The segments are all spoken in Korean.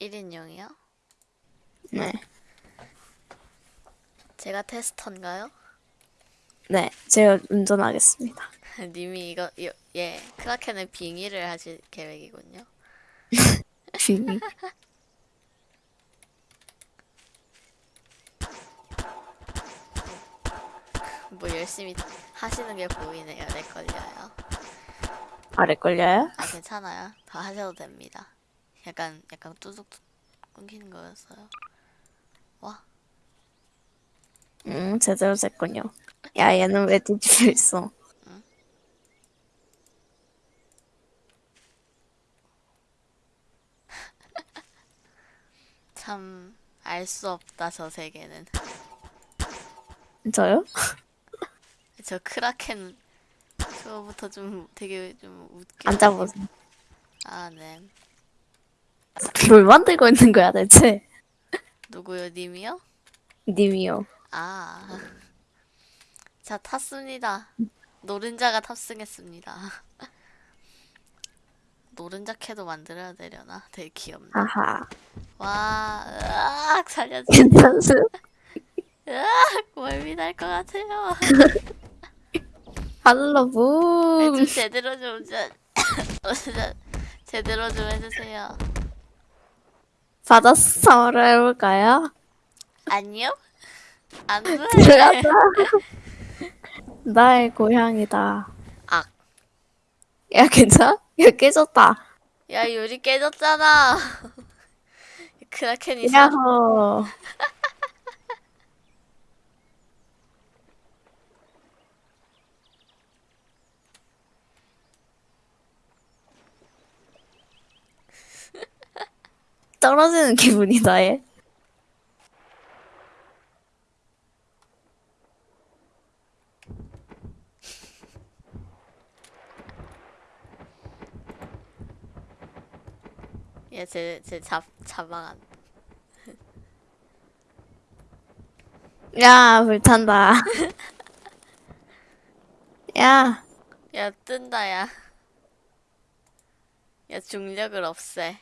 1인용이요? 네. 제가 테스터인가요? 네, 제가 운전하겠습니다. 님이 이거, 이- 예, 크라켄의 빙의를 하실 계획이군요. 빙의. 뭐 열심히 하시는 게 보이네요. 내 걸려요. 아래 걸려요? 아, 괜찮아요. 더 하셔도 됩니다. 약간, 약간 뚜둑 끊기는 거였어요. 와, 응, 제대로 됐군요. 야, 얘는 왜 뒤집어 있어? 참, 알 수 없다, 저 세계는. 저요? 저 크라켄, 그거부터 좀 되게 좀 웃겨. 앉아보세요. 아, 네. 뭘 만들고 있는 거야, 대체? 누구요, 님이요? 님이요. 아. 자, 탔습니다. 노른자가 탑승했습니다. 노른자 캐도 만들어야 되려나? 되게 귀엽네. 하하. 와, 으악, 살려줘. 괜찮으세요? 으악, 멀미 날 것 같아요. 할로부. 좀 제대로 좀, 제대로 좀 해주세요. 받았어를 해볼까요? 아니요? 안 돼. 들어가자. 나의 고향이다. 악. 야, 괜찮아? 야, 깨졌다. 야, 유리 깨졌잖아. 크라켄이 사... 야호. 떨어지는 기분이다, 얘. 얘, 제, 제 잡, 자방한. 야, 불탄다. 야, 야, 뜬다, 야. 야, 중력을 없애.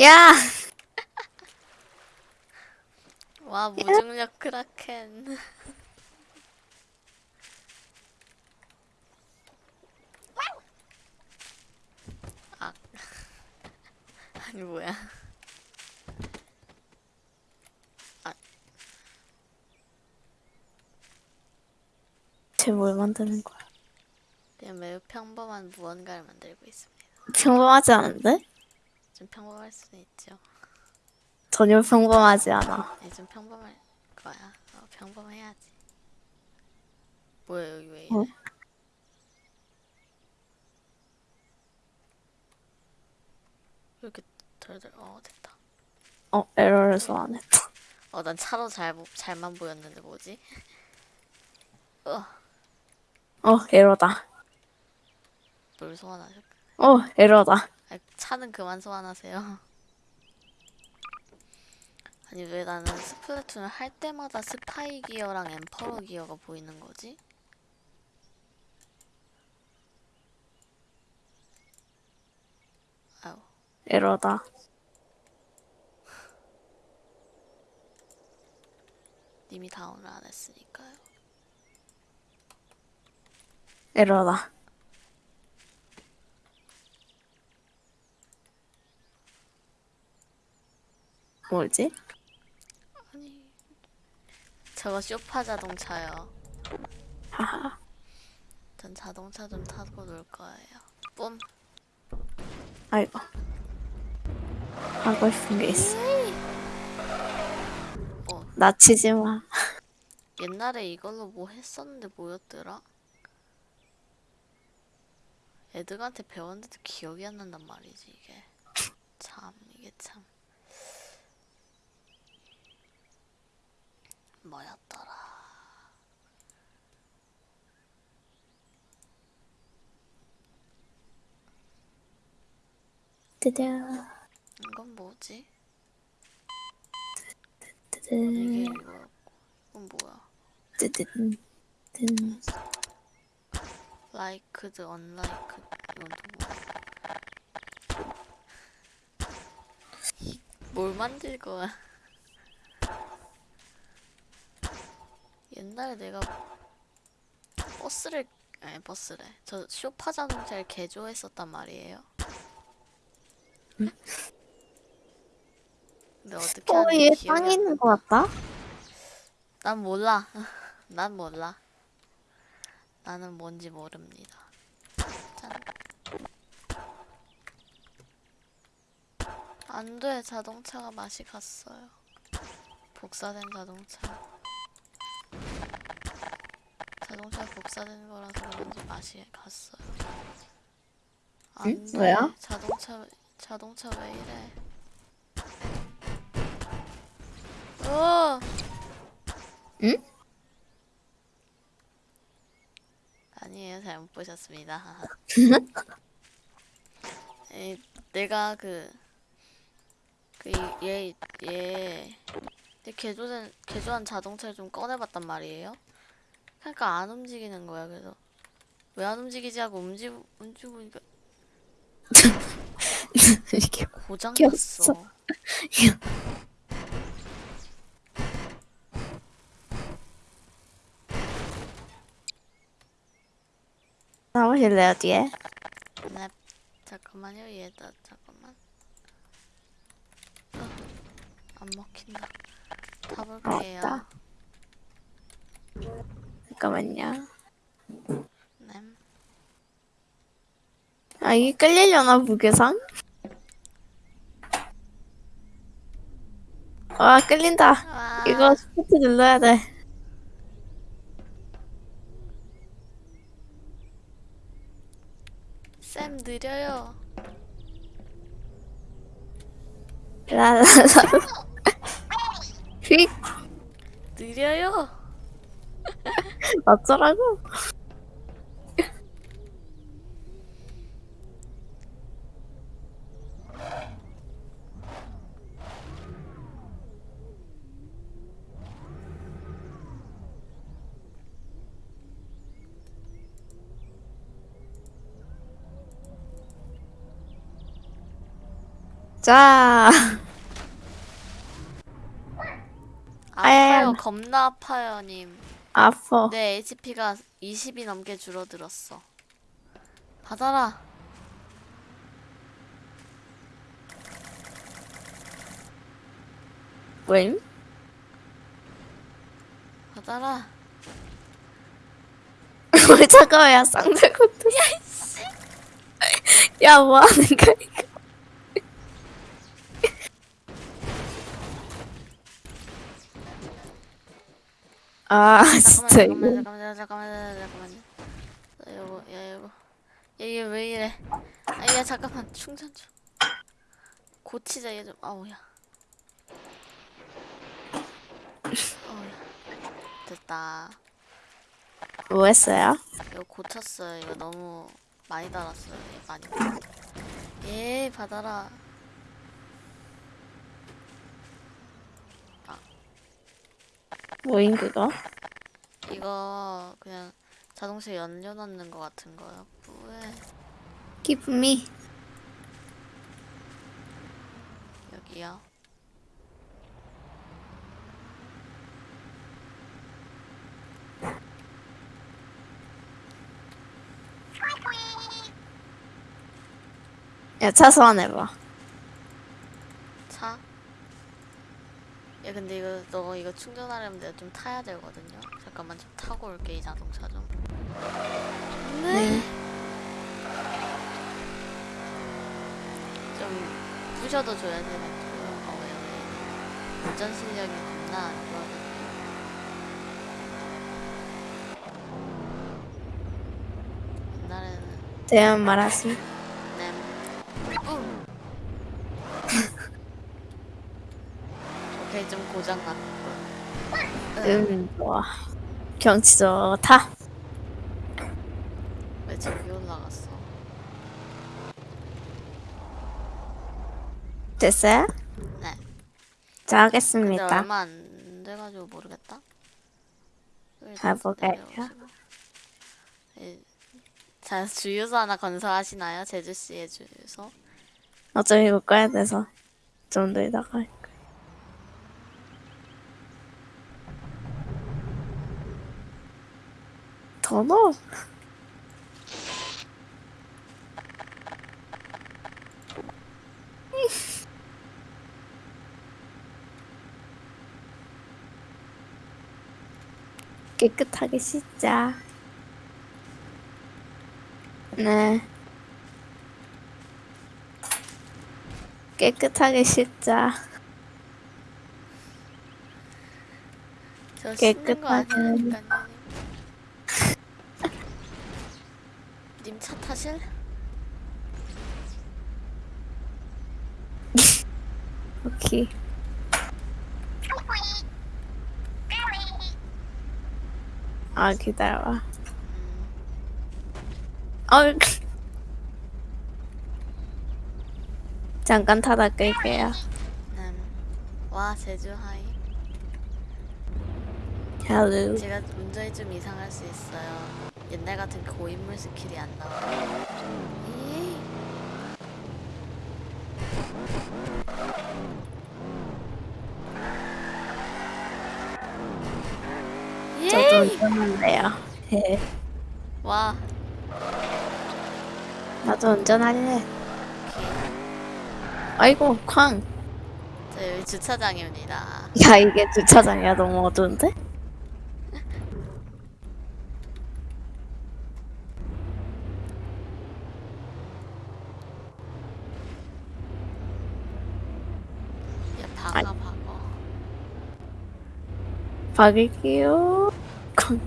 야! 와, 무중력 크라켄. 아. 아니, 뭐야. 쟤뭘 만드는 거야? 그냥 매우 평범한 무언가를 만들고 있습니다. 평범하지 않은데? 좀 평범할 수는 있죠. 전혀 평범하지 않아. 아니, 좀 평범할 거야. 어, 평범해야지. 뭐야, 여기 왜 이래? 어? 왜 이렇게 덜덜, 어, 됐다. 어, 에러를 소환했다. 어, 난 차로 잘, 보- 잘만 보였는데 뭐지? 어, 어, 에러다. 뭘 소환하셨? 어, 에러다. 아, 차는 그만 소환하세요. 아니 왜 나는 스플래툰을 할 때마다 스파이 기어랑 엠퍼러 기어가 보이는 거지? 아유, 에러다. 님이 다운을 안 했으니까요. 에러다. 뭐지? 아니, 저거 쇼파 자동차요. 하하. 전 자동차 좀 타고 놀 거예요. 뿜. 아이고. 하고 싶은 게 있어. 어, 나치지 마. 옛날에 이걸로 뭐 했었는데 뭐였더라? 애들한테 배웠는데도 기억이 안 난단 말이지 이게. 참 이게 참. 뭐였더라? 뜨드, 이건 뭐지? 이게 이거였고 이건 뭐야? 뜨드, 뜨드. 라이크드, 언라이크 이건 또 뭐야? 뭘 만들 거야? 옛날에 내가 버스를 아니 버스래. 저 쇼파 자동차를 개조했었단 말이에요. 근데 어떻게 어, 하는지 얘 기억이 땅에 안 있는 것 같다? 난 몰라. 난 몰라. 나는 뭔지 모릅니다. 짠. 안 돼. 자동차가 맛이 갔어요. 복사된 자동차. 자동차 복사된 거라서 그런지 맛이 갔어요. 안 응? 돼. 왜요? 자동차 자동차 왜 이래? 어! 응? 아니에요, 잘 못 보셨습니다. 에, 내가 그, 그, 얘, 얘, 얘 개조된, 개조한 자동차를 좀 꺼내봤단 말이에요. 그러니까 안 움직이는 거야, 그래서. 왜 안 움직이지 하고 움직, 움직이니까 이게 고장. 났어. 나오실래요, 뒤에? 네, 잠깐만요, 얘다, 잠깐만. 어, 안 먹힌다. 타볼게요. 맞다. 잠깐만요. 네. 아, 이게 끌리려나, 무게상? 와, 끌린다. 아, 이거 스포트 눌러야 돼. 쌤 느려요. 라라라. 휙! 느려요. 어쩌라고? 자. 아파요, 겁나 아파요, 님. 아퍼. 내 HP가 20이 넘게 줄어들었어. 받아라. 웬? 받아라. 왜 잠깐만, 야, 쌍들것도. 야, 뭐 하는 거야, 이거. 아, 진짜 잠깐만, 이거. 잠깐만, 잠깐만, 잠깐만, 잠깐만. 야, 이거, 야, 이거. 야, 이게 왜 이래? 아, 야, 잠깐만, 충전 좀. 고치자, 얘 좀. 아우야. 아우야. 됐다. 뭐 했어요? 이거 고쳤어요. 이거 너무 많이 달았어요. 얘 많이. 예, 받아라. 뭐인 그거? 이거 그냥 자동차 연료 넣는 거 같은 거요. 뿌에 기쁨이. 여기요. 야, 차 소환해봐. 차? 야 근데 이거 너 이거 충전하려면 내가 좀 타야 되거든요. 잠깐만 좀 타고 올게 이 자동차 좀. 네. 좀 부셔도 줘야 되는 어. 운전 실력이 겁나 안 좋아가지고. 옛날에는 대한 말하시. 램. 뿡. 오케이 좀 고장 났고. 음, 좋아. 경치 좋다. 왜 저기 올라갔어? 됐어요? 네. 자, 근데 하겠습니다. 얼마 안 돼가지고 모르겠다. 가볼까요? 예. 자 주유소 하나 건설하시나요? 제주 씨의 주유소? 어차피 이거 꺼야 돼서. 정도에다가 더 넣어. 깨끗하게 씻자. 네. 깨끗하게 씻자. 깨끗하게. 님차 타실? 오케이. 아 기다려봐. 어. 잠깐 타다 끌게요. 음. 와 제주 hi. Hello. 제가 운전이 좀 이상할 수 있어요. 옛날 같은 고인물 스킬이 안 나와. 이. 저도 예! 운전한대요. 예. 와. 나도 운전할래. 아이고 쾅. 저 여기 주차장입니다. 야 이게 주차장이야 너무 어두운데? 야 박아 아이. 박어. 박을게요. 쾅.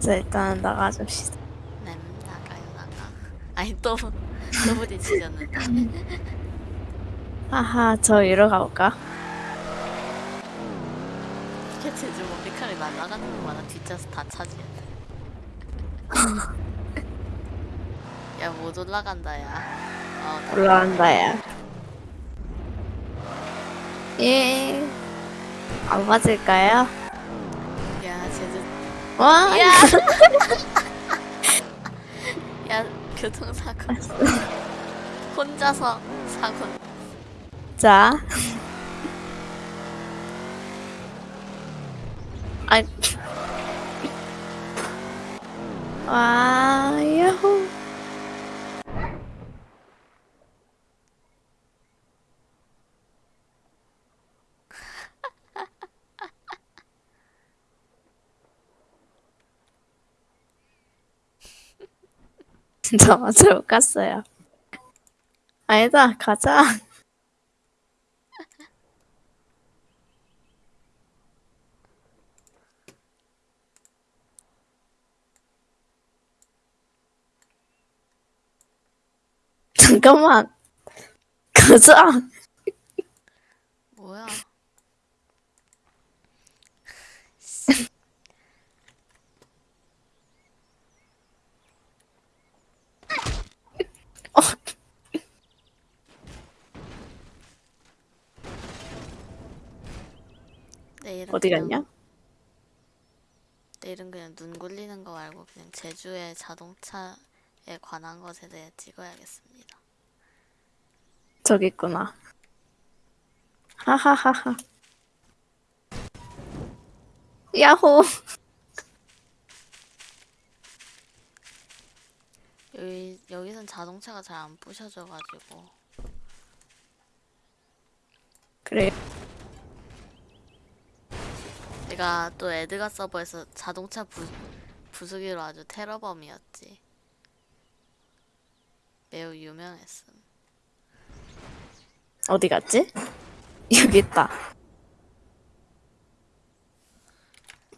자 일단 나가줍시다. 네 나가요 나가. 아니 또 또 부딪히셨는데. 하하 저 이러 가볼까? 이렇게 제주 머리카락이 날아가는 거 마다 뒷좌석 다 차지해. 야못 올라간다 야. 어, 나 올라간다 야. 예. 안 맞을까요? 야 제주 와. 야! 야 교통사고 혼자서 사고 자. 아. 와, 야호. 진짜 맞아 못 갔어요. 아니다, 가자. 잠깐만. 가자. 뭐야 어. 내일은 어디 그냥- 갔냐? 내일은 그냥 눈 굴리는 거 말고 그냥 제주의 자동차에 관한 것에 대해 찍어야겠습니다. 저기 있구나. 하하하하. 야호. 여기 여기선 자동차가 잘 안 부셔져가지고 그래. 내가 또 에드가 서버에서 자동차 부, 부수기로 아주 테러범이었지. 매우 유명했음. 어디 갔지? 여기 있다.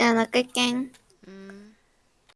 야, 나 끌게.